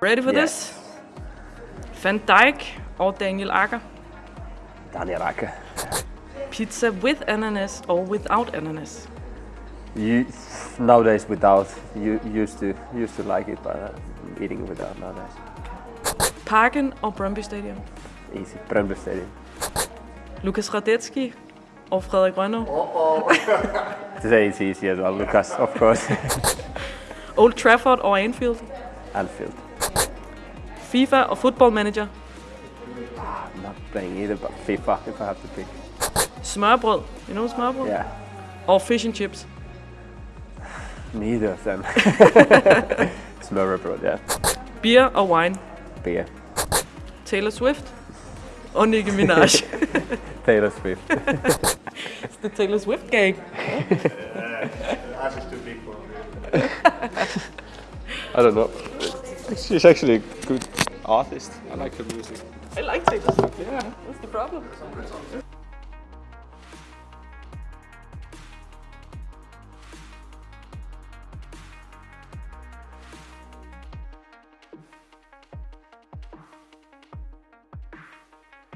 Ready for this? Van Dijk or Daniel Agger. Daniel Agger. Pizza with ananas or without ananas? You, nowadays without. You used to used to like it, but uh, eating without nowadays. Parken or Brøndby Stadium. Easy. Brøndby Stadium. Lukas Hradecky or Frederik Rønnow. Today it's easy as well, Lucas, of course. Old Trafford or Anfield. Anfield. FIFA or Football Manager. I'm not playing either, but FIFA if I have to pick. Smørbrød. You know smørbrød? Yeah. Og fish and chips. Neither of them. Smørrebrød, yeah. Beer or wine. Beer. Taylor Swift og Nicki Minaj. Taylor Swift. It's the Taylor Swift gang. I don't know. She's actually good artist. I like her music. I like Taylor Swift. Yeah, what's the problem?